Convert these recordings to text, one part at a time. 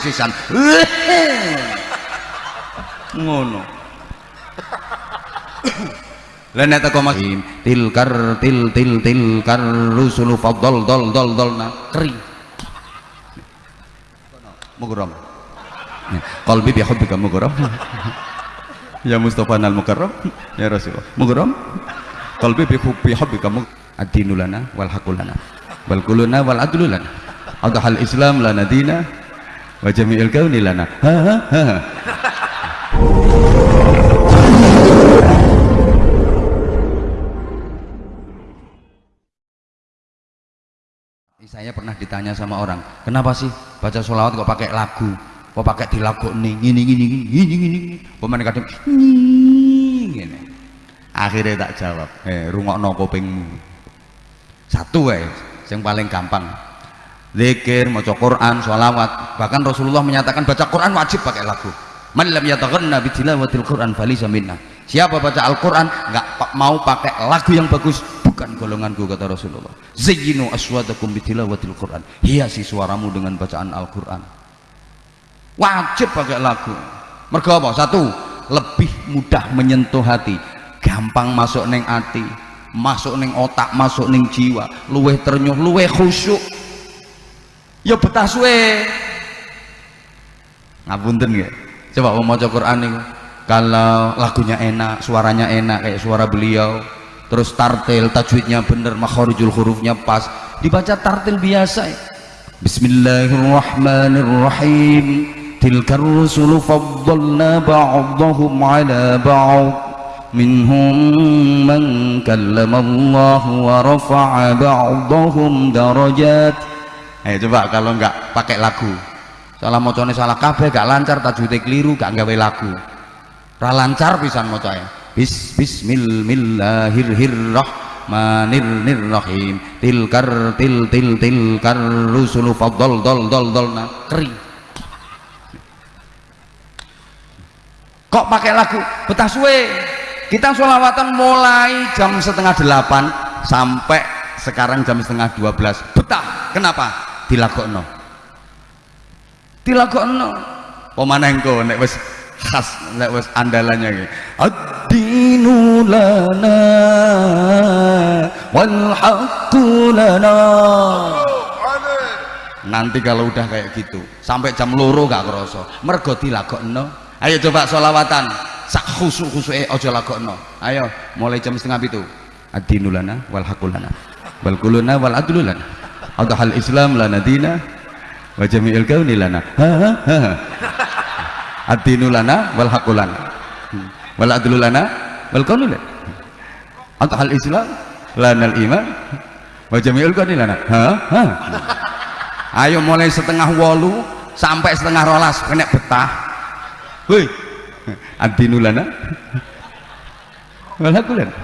sisan ngono. Lah nek teko mas tilkar til til tilkar rusulu faddal dol dol dol na kering mughram qalbi bi hubbika mughram ya mustafa al mukarram. Ya rasulullah. Mughram qalbi bi hubbi hubbika ad-dinu lana wal haqqu lana. Wal kuluna wal adlu lana. Adhal islam lana dina wa jami'il kauni lana ha ha ha. Saya pernah ditanya sama orang kenapa sih baca sholawat kok pakai lagu? Kok pakai di lagu nih gini gini gini gini gini gini akhirnya tak jawab eh rungok no kupingmu. Satu eh yang paling gampang zikir mau Quran sholawat. Bahkan Rasulullah menyatakan baca Quran wajib pakai lagu. Man lam yataghanna bi tilawatil Quran falisa siapa baca Al-Quran nggak mau pakai lagu yang bagus bukan golonganku kata Rasulullah. Zayyinu aswadakum bitilawatil Quran. Hiasi suaramu dengan bacaan Al-Quran. Wajib pakai lagu. Mergo apa? satu lebih mudah menyentuh hati. Gampang masuk neng hati masuk neng otak masuk neng jiwa. Luweh ternyuh luweh khusyuk ya betah suwe. Ngapunten ya coba mau maca Quran kalau lagunya enak suaranya enak kayak suara beliau. Terus tartil tajwidnya bener makharijul hurufnya pas. Dibaca tartil biasa ya. Bismillahirrahmanirrahim. Tilkar rusulu faddalna ba'dahum ala ba'd. Minhum man kallama Allah wa rafa'a ba'dahum darajat ayo coba kalau enggak pakai lagu. Salah mocone salah kabeh gak lancar tajwidnya keliru gak gawe lagu. Ra lancar pisan mocone bis bismillahirrahmanirrahim tilkar til til tilkar rusulu faddal dol dol dol nah kering kok pakai lagu? Betah suwe. Kita sholawatan mulai jam setengah delapan sampai sekarang jam setengah dua belas. Betah. Kenapa dilagokno dilagokno pemanah engko nek wis khas nek wis andalannya iki. Ad-dinu lana wal haqqu lana. Nanti kalau udah kayak gitu sampai jam loro gak kerasa. Mergo dilagokno ayo coba sholawatan. Sak khusuk khusuke aja lagokno ayo mulai jam setengah itu ad-dinu lana wal haqqu lana. Wal kuluna wal adlu lana adhal islam lana dina wa jami'il kauni lana. Ad-dinu lana wal haqqu lana. Wal adlu lana wal lana. Adhal islam lana iman wa jami'il kauni lana. Ayo mulai setengah wolu sampai setengah rolas kena betah. Woi. Ad-dinu lana wal haqqu lana.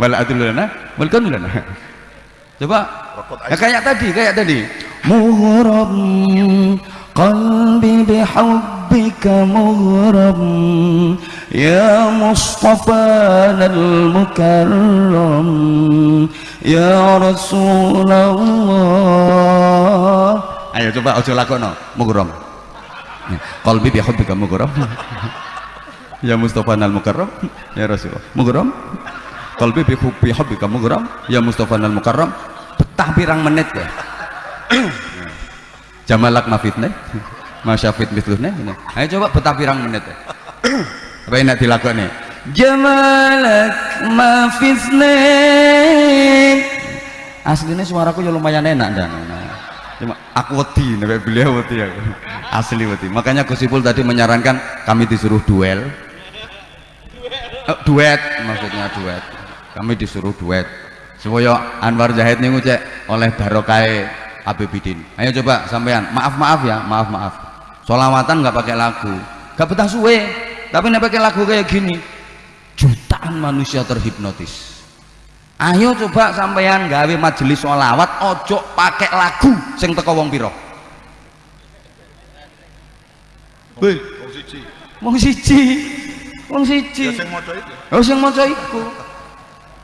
Wal adlu lana wal lana. Coba ya kayak tadi kayak tadi. Mughram qalbi bihubbika mughram ya mustafa al-mukarram. Ya rasulullah. Ayo coba ojo lakono mughram qalbi bihubbika mughram ya mustafa al-mukarram. Ya rasulullah. Mughram qalbi bihubbika mughram ya mustafa al-mukarram betah pirang menit ya? Jamalak mafitne masyafit mitlune ayo coba betah pirang menit ya? Apa yang dilakoni? Jamalak mafitne aslinya suaraku ya lumayan enak dan cuma aku wedi nih beliau wedi aku. Asli wedi. Makanya Gusipul tadi menyarankan kami disuruh duel. Oh, duet maksudnya duet. Kami disuruh duet supaya Anwar Zahid nih cek oleh barokai Abidin ayo coba sampean maaf maaf ya maaf maaf. Solawatan nggak pakai lagu. Nggak betah suwe tapi nih pakai lagu kayak gini jutaan manusia terhipnotis. Ayo coba sampean gawe majelis solawat ojo pakai lagu sing teko wong piro? Wih, wong siji. Wong siji. Ya sing maca itu. oh sing maca iku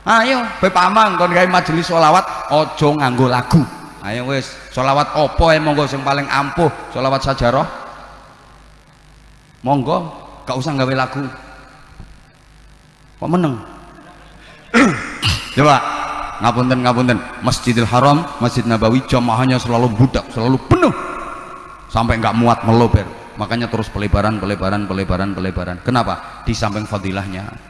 ayo be pamang kon gawe majelis solawat ojo nganggo lagu. Ayo wis solawat opo ya monggo sing paling ampuh solawat sajarah? Monggo gak usah gawe lagu. Kok meneng? Coba ngapunten ngapunten Masjidil Haram Masjid Nabawi jamaahnya selalu budak selalu penuh. Sampai nggak muat melober makanya terus pelebaran pelebaran pelebaran pelebaran. Kenapa? Di samping fadilahnya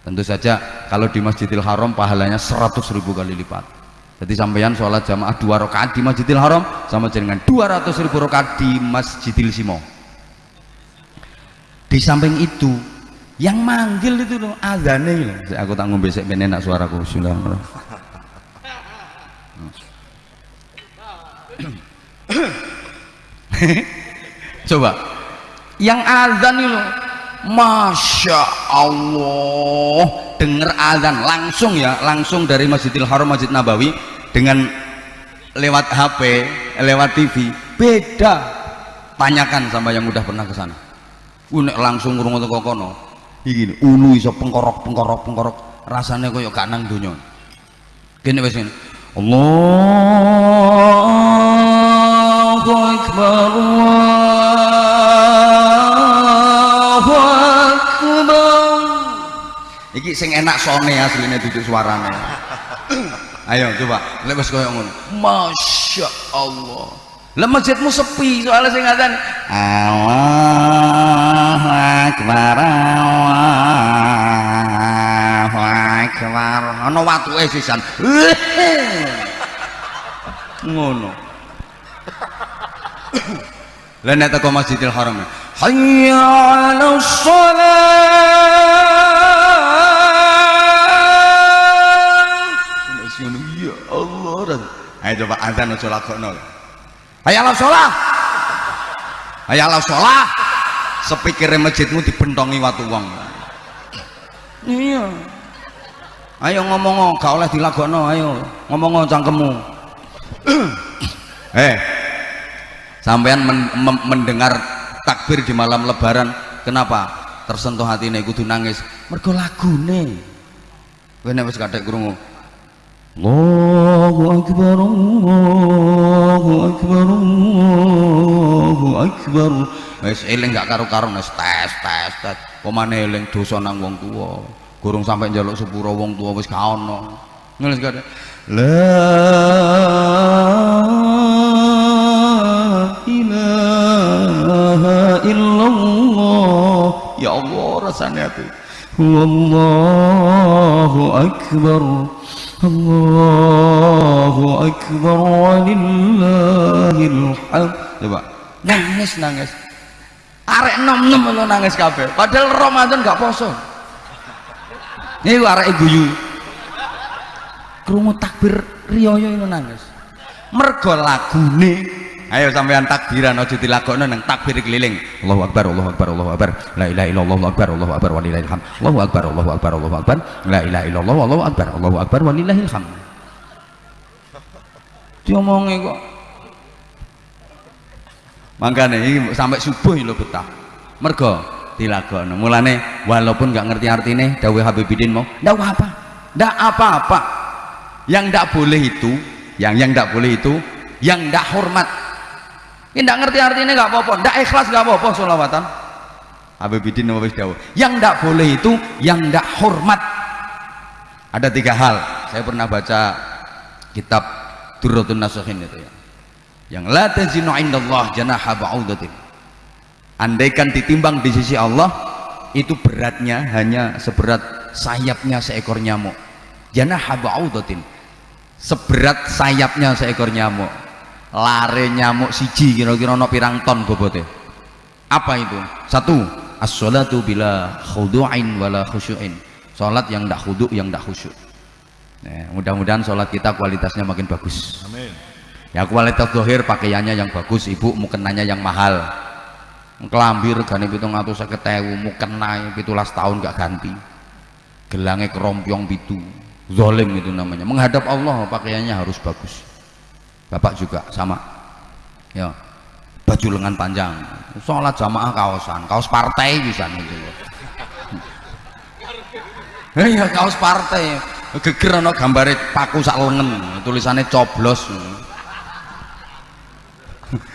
tentu saja kalau di Masjidil Haram pahalanya 100 ribu kali lipat. Jadi sampeyan sholat jamaah dua rakaat di Masjidil Haram sama dengan 200 ribu rakaat di Masjidil Simo. Di samping itu yang manggil itu loh azane loh. Aku tak ngombe sik ben enak suaraku. Bismillahirrahmanirrahim. Coba. Yang azan itu Masya Allah. Dengar azan langsung ya langsung dari Masjidil Haram Masjid Nabawi dengan lewat HP lewat TV beda. Tanyakan sama yang udah pernah ke sana. Unek langsung ngurung kok kono. Iki ulu iso pengkorok pengkorok pengkorok. Rasanya koyo gak nang donya. Kene ngene. Allahu akbar Allahu iki sing enak sone asline duduk suarane. Ayo coba. Lek wis koyo ngono. Masya Allah. Lah masjidmu sepi soalnya sing ngatan Allahu akbar Allahu akbar. Ana watuke sisan. Ngono. Lah nek teko Masjidil Haram. Hayya 'ala shalah ayo coba azan aja lakono Hayalah sholah Hayalah sholah sepikirnya masjidmu dibentongi watu wong. Iya. Ayo ngomong gak oleh dilagono ayo. Ngomong cangkemmu eh sampean men mendengar takbir di malam lebaran kenapa? Tersentuh hati ini kudu nangis. Mergo lagune. Kene wis kadek krungu Allahu Akbar Allahu Akbar Allahu Akbar. Wis eling gak karo-karo wis tes tes tes. Pemane eling dosa nang wong tuwa? Gurung sampai njaluk sepuro wong tuwa wis gak ono. Ngono sik la ilaha illallah. Ya Allah rasanya itu wallahu akbar Allahu Akbar walillahil hamd coba. Nangis nangis. Arek nom nom lo nangis kabeh. Padahal Ramadan gak poso. Ini arek guyu. Krungu takbir riyoyo itu nangis. Mergo lagune ayo sampean takbiran aja dilakokno nang takbir keliling. Allahu akbar Allahu akbar Allahu akbar. La ilaha illallah Allahu akbar Allahu akbar walillahil hamd. Allahu akbar Allahu akbar Allahu akbar. La ilaha illallah Allahu akbar Allahu akbar walillahil hamd. Diomongi kok. Makanya ini sampai subuh lo betah. Mergo dilakokno. Mulane walaupun gak ngerti artinya dawuh Habibidin mau ndak apa ndak apa-apa. Yang ndak boleh itu yang yang ndak boleh itu yang ndak hormat ini tidak ngerti artinya nggak apa-apa. Tidak ikhlas nggak apa-apa sholawatan Habibidin Nawawi Dawo yang tidak boleh itu yang tidak hormat. Ada tiga hal. Saya pernah baca kitab Durratun Nasuhin itu ya. Yang la tazinu indallah janaha ba'udatin. Andaikan ditimbang di sisi Allah itu beratnya hanya seberat sayapnya seekor nyamuk. Janaha ba'udatin. Seberat sayapnya seekor nyamuk lare nyamuk siji kira-kira no pirang ton bobote. Apa itu? Satu as-salatu bila khudu'in wala khusyu'in. Salat yang tidak khudu' yang tidak khusyuk. Nah, mudah-mudahan salat kita kualitasnya makin bagus. Amin. Ya kualitas dohir pakaiannya yang bagus ibu mukenanya yang mahal. Kelambir gani pitung atau seketewu mukena pitulas tahun gak ganti. Gelangnya kerompyong pitu. Zolim itu namanya. Menghadap Allah pakaiannya harus bagus bapak juga sama. Ya. Baju lengan panjang. Sholat jamaah kaosan kaos partai bisa gitu. Iya kaos partai. Geger no gambar paku sak lengan tulisannya coblos.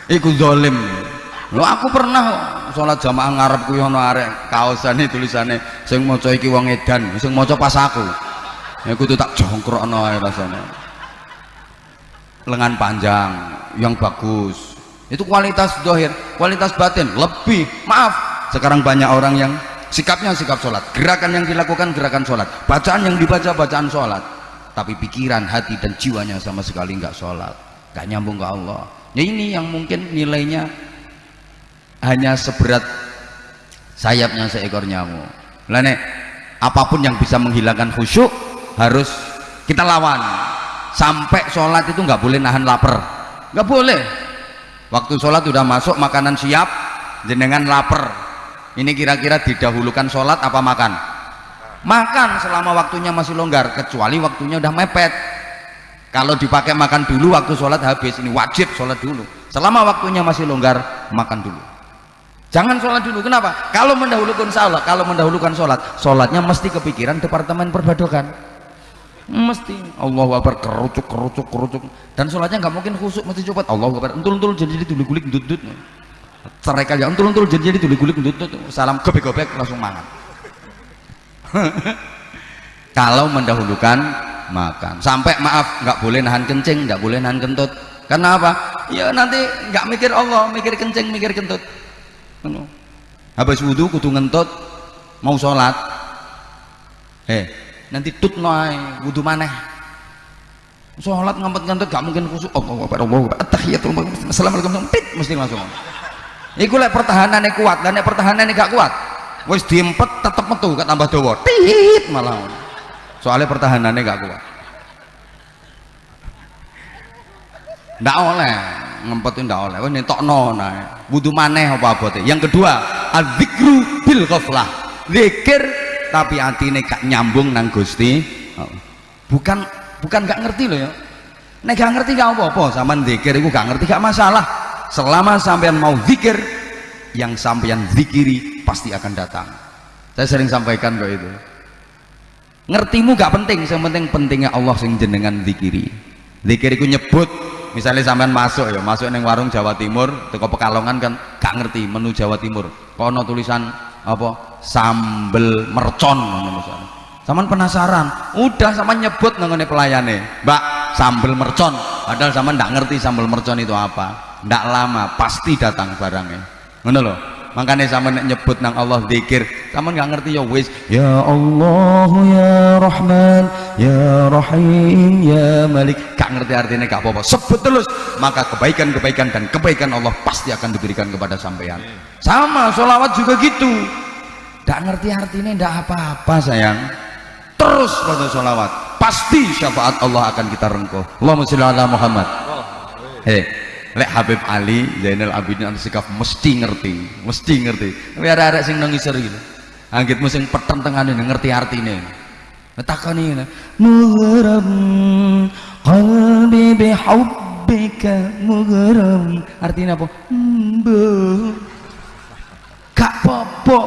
Iku zolim. Lo aku pernah sholat jamaah ngarep kuwi ana arek kaosane tulisane sing maca iki wong edan sing maca pas aku. Ya kudu tak jongkrokno ae rasane lengan panjang yang bagus. Itu kualitas dohir kualitas batin lebih. Maaf sekarang banyak orang yang sikapnya sikap sholat. Gerakan yang dilakukan gerakan sholat. Bacaan yang dibaca bacaan sholat. Tapi pikiran hati dan jiwanya sama sekali nggak sholat. Nggak nyambung ke Allah. Ya ini yang mungkin nilainya hanya seberat sayapnya seekor nyamuk. Lene, apa pun yang bisa menghilangkan khusyuk harus kita lawan sampai sholat itu nggak boleh nahan lapar. Nggak boleh. Waktu sholat sudah masuk makanan siap jenengan lapar. Ini kira-kira didahulukan sholat apa makan? Makan selama waktunya masih longgar kecuali waktunya udah mepet. Kalau dipakai makan dulu waktu sholat habis. Ini wajib sholat dulu. Selama waktunya masih longgar makan dulu. Jangan sholat dulu. Kenapa? Kalau mendahulukan sholat, kalau mendahulukan sholat, sholatnya mesti kepikiran departemen perbadokan. Mesti. Allah Akbar kerucuk kerucuk kerucuk. Dan sholatnya nggak mungkin khusuk mesti coba. Allah Akbar entul entul jadi jadi tulik gulik dut cerai kalian entul entul jadi jadi tulik gulik dut salam gobek gobek langsung mangan. Kalau mendahulukan makan. Sampai maaf nggak boleh nahan kencing nggak boleh nahan kentut. Karena apa? Ya nanti nggak mikir Allah mikir kencing mikir kentut. Habis wudhu kudu ngentut mau sholat. Eh nanti tut noai wudhu maneh. Sholat ngempet-ngempet gak mungkin khusus Allah Akbar Allah Akbar. Attahiyatul assalamualaikum. Pit mesti langsung. Iku lek pertahanannya kuat dan lek pertahanannya gak kuat wis diempet tetep metu gak tambah dawa. Tit malah. Soalnya pertahanannya gak kuat. Ndak oleh ngempetin ndak oleh. Wis nentokno nah wudu maneh apa abote yang kedua adzikru bil ghaflah. Zikir tapi atine gak nyambung nang Gusti bukan bukan gak ngerti loh ya. Nek gak ngerti gak apa-apa sampean zikir iku gak ngerti gak masalah. Selama sampean mau zikir yang sampean zikiri pasti akan datang. Saya sering sampaikan kok itu. Ngertimu gak penting yang penting pentingnya Allah sing jenengan zikiri. Zikir iku nyebut misalnya sampean masuk ya masuk neng warung Jawa Timur teko Pekalongan kan gak ngerti menu Jawa Timur. Kono tulisan apa? Sambel mercon Saman penasaran. Udah sama nyebut nengone pelayane. Mbak sambel mercon. Padahal sama ndak ngerti sambel mercon itu apa. Ndak lama pasti datang barangnya. Ngono loh makanya sama nyebut nang Allah zikir sama nggak ngerti ya wis. Ya Allah ya Rahman ya Rahim ya Malik. Gak ngerti artinya gak apa-apa. Sebut terus. Maka kebaikan-kebaikan dan kebaikan Allah pasti akan diberikan kepada sampean sama sholawat juga gitu. Gak ngerti artinya gak apa-apa sayang. Terus pada sholawat pasti syafaat Allah akan kita rengkuh. Allahumma sholli ala Muhammad. Hei lek Habib Ali Zainal Abidin sikap mesti ngerti mesti ngerti. Tapi ada ada sing nangis gitu anggit musim peteng tengah ini ngerti artinya takkan ini. Mughram qalbi bihubbika mughram artinya apa? Mbu gak popo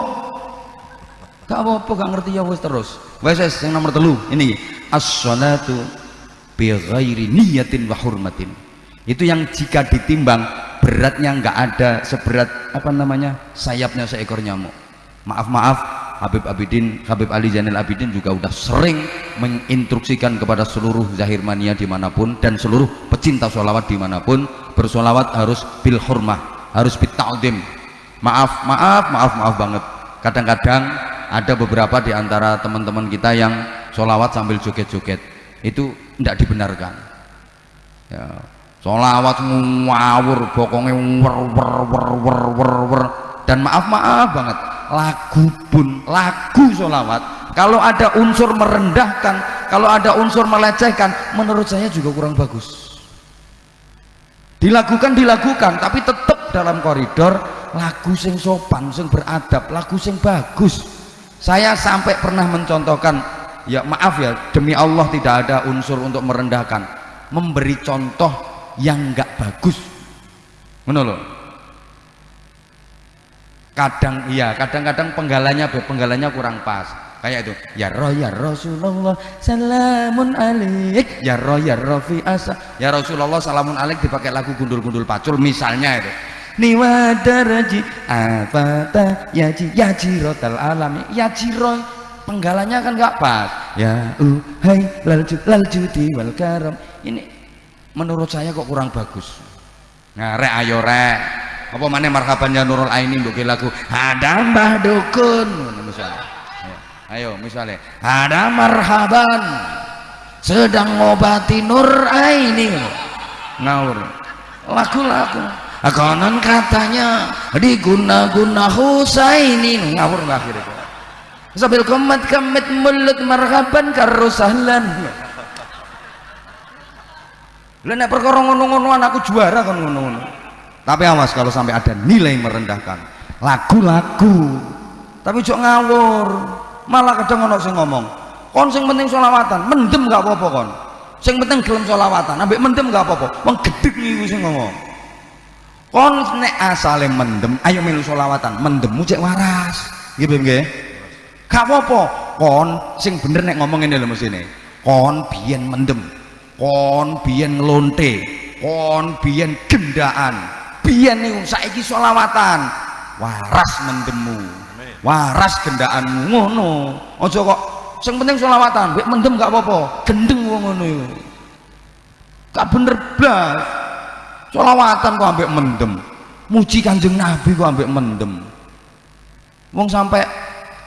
gak popo gak ngerti ya wes terus. Wes yang nomor telu ini. As-salatu bi ghairi niyatin wa hurmatin. Itu yang jika ditimbang beratnya nggak ada seberat apa namanya sayapnya seekor nyamuk. Maaf maaf Habib Abidin Habib Ali Zainal Abidin juga udah sering menginstruksikan kepada seluruh zahir mania di mana pun dan seluruh pecinta sholawat di mana pun bersolawat harus bil hormah harus bitaudim maaf maaf maaf maaf banget. Kadang-kadang ada beberapa di antara teman-teman kita yang sholawat sambil joget-joget. Itu tidak dibenarkan. Ya Solawat ngawur bokongnya wer wer wer wer wer wer. Dan maaf maaf banget lagu pun lagu solawat kalau ada unsur merendahkan kalau ada unsur melecehkan menurut saya juga kurang bagus. Dilakukan dilakukan tapi tetap dalam koridor lagu sing sopan sing beradab lagu sing bagus. Saya sampai pernah mencontohkan ya maaf ya demi Allah tidak ada unsur untuk merendahkan. Memberi contoh yang enggak bagus. Menurut kadang iya kadang-kadang penggalanya penggalanya kurang pas. Kayak itu ya roh ya Rasulullah salamun alik ya roh ya roh fi asa ya Rasulullah salamun alik dipakai lagu gundul-gundul pacul misalnya itu niwadaraji afata yaji yajiratal alami yajiro penggalanya kan nggak pas. Ya uh hai lalju laljudi wal karam ini menurut saya kok kurang bagus. Nah ayo rek. Apa mana marhaban ya nurul aini untuk lagu ada mbah dukun. Misalnya. Ayo, ayo misalnya. Ada marhaban. Sedang ngobati nur aini. Ngawur. Lagu-lagu konon katanya diguna-guna Husaini ngawur akhir itu. Sambil kemet kemet mulut marhaban karusahlan lu nek perkara ngono-ngonoan aku juara kan ngono-ngono. Tapi awas kalau sampai ada nilai merendahkan. Lagu-lagu. Tapi jok ngawur. Malah kadang ono sing ngomong kon sing penting solawatan mendem gak apa-apa kon. Sing penting gelem solawatan ambek mendem gak apa-apa. Iki sing ngomong kon nek asale mendem ayo melu solawatan mendemmu cek waras. Nggih nggih. Gak apa-apa. Kon sing bener nek ngomong ini lho mesine. Kon biyen mendem. Kon biyen ngelonte. Kon biyen gendaan. Biyen niku saiki solawatan waras mendemmu. Waras gendaanmu. Ngono. Aja kok sing penting selawatan. Mbek mendem gak apa-apa. Gendeng wong ngono iku. Gak bener blas selawatan kok ambek mendem. Muji kanjeng nabi kok ambek mendem. Wong sampai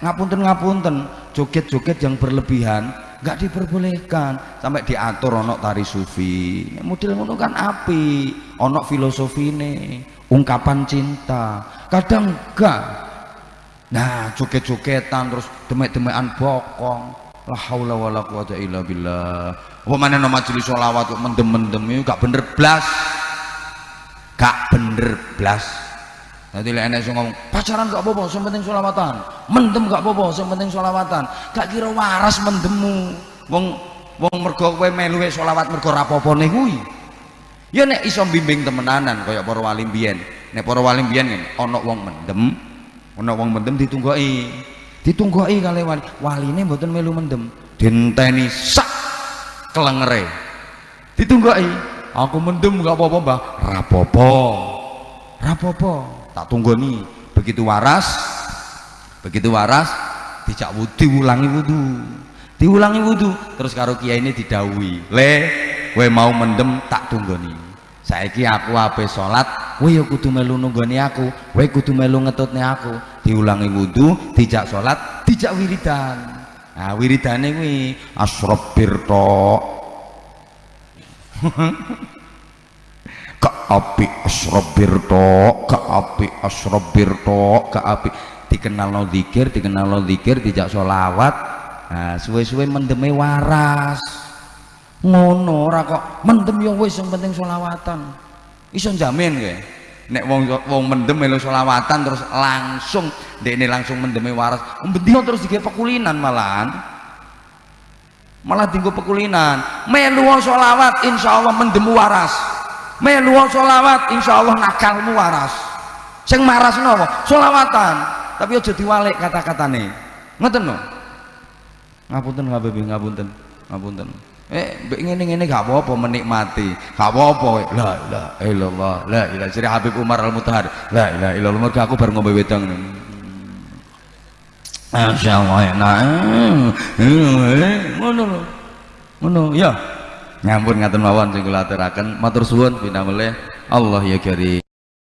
ngapunten-ngapunten joget-joget yang berlebihan gak diperbolehkan. Sampai diatur onok tari sufi. Model ngono kan api onok filosofi ini ungkapan cinta. Kadang enggak nah joget-jogetan terus demek-demekan bokong. La haula wala quwata illa billah. Apa mana nama majelis sholawat kok mendem-mendem? Gak bener blas gak bener blas. Nanti lah enak ngomong pacaran gak apa-apa yang penting sholawatan mendem gak apa-apa yang penting sholawatan gak kira waras mendemu wong wong mergo kowe melu sholawat mergo rapopo nih kuwi. Ya nek iso bimbing temenanan kaya para wali mbiyen. Nek para wali mbiyen ana wong mendem ana wong mendem ditunggoki. Ditunggoki kali wali. Waline mboten melu mendem. Dinteni sak kelengere. Ditunggoki aku mendem gak apa-apa mbah. Rapopo. Rapopo. Tak tunggoni. Begitu waras begitu waras dijak wudu diulangi wudu. Diulangi wudu. Terus karo kiai ini didawi le we mau mendem tak tunggoni. Saiki aku ape salat kowe ya kudu melu nunggoni aku. Kowe kudu melu ngetutne aku. Diulangi wudu dijak salat dijak wiridan. Nah wiridane kuwi asrob birto ke api asrob birto ke api asrob birto ke api. Dikenal no zikir dikenal no zikir dijak solawat nah suwe-suwe mendeme waras. Ngono ora kok. Mendem yo wis yang penting selawatan. Iso jamin ge nek wong wong mendem melu selawatan terus langsung ini langsung mendeme waras. Bendino terus digawe pekulinan malahan malah tinggal pekulinan. Melu selawat insyaallah mendem waras. Melu selawat insyaallah nakalmu waras. Sing maras napa selawatan. Tapi aja diwalik kata-katane. Ngoten no ngapunten ngabebi ngapunten ngapunten. Eh ngene ngene gak apa-apa menikmati. Gak apa-apa la ilaha illallah la ilaha jadi Habib Umar Al Mutahar la ilaha illallah. Mergo aku baru ngombe wedang Ya nyampun ngaten mawon sing kula aturaken. Matur suwun pinamele Allah ya karim